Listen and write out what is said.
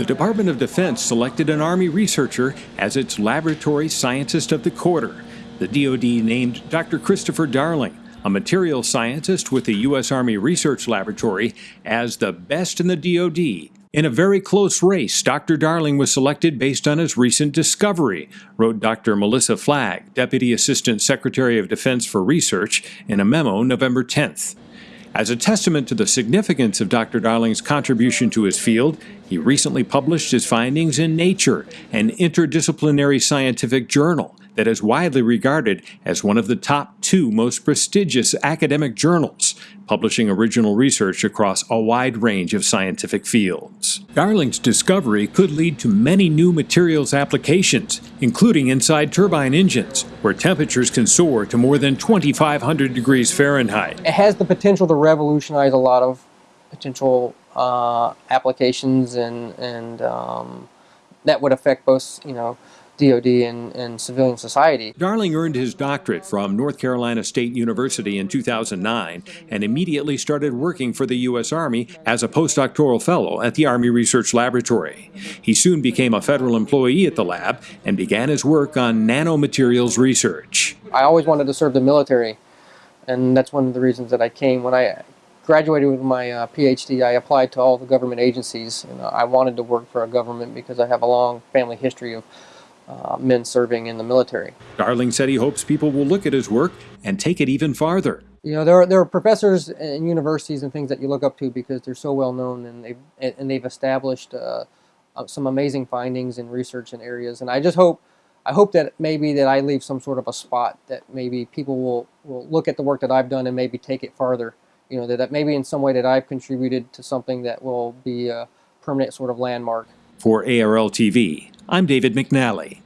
The Department of Defense selected an Army researcher as its Laboratory Scientist of the Quarter. The DoD named Dr. Kristopher Darling, a materials scientist with the U.S. Army Research Laboratory, as the best in the DoD. In a very close race, Dr. Darling was selected based on his recent discovery, wrote Dr. Melissa Flagg, Deputy Assistant Secretary of Defense for Research, in a memo November 10th. As a testament to the significance of Dr. Darling's contribution to his field, he recently published his findings in Nature, an interdisciplinary scientific journal that is widely regarded as one of the top two most prestigious academic journals, publishing original research across a wide range of scientific fields. Darling's discovery could lead to many new materials applications, including inside turbine engines, where temperatures can soar to more than 2,500 degrees Fahrenheit. It has the potential to revolutionize a lot of potential uh, applications and, and um, that would affect both, you know, DoD and, and civilian society. Darling earned his doctorate from North Carolina State University in 2009 and immediately started working for the U.S. Army as a postdoctoral fellow at the Army Research Laboratory. He soon became a federal employee at the lab and began his work on nanomaterials research. I always wanted to serve the military, and that's one of the reasons that I came. When I graduated with my uh, PhD, I applied to all the government agencies. And I wanted to work for a government because I have a long family history of uh, men serving in the military. Darling said he hopes people will look at his work and take it even farther. You know, there are, there are professors and universities and things that you look up to because they're so well known and they've, and they've established uh, uh, some amazing findings and research in areas. And I just hope, I hope that maybe that I leave some sort of a spot that maybe people will, will look at the work that I've done and maybe take it farther. You know, that, that maybe in some way that I've contributed to something that will be a permanent sort of landmark. For ARL TV, I'm David McNally.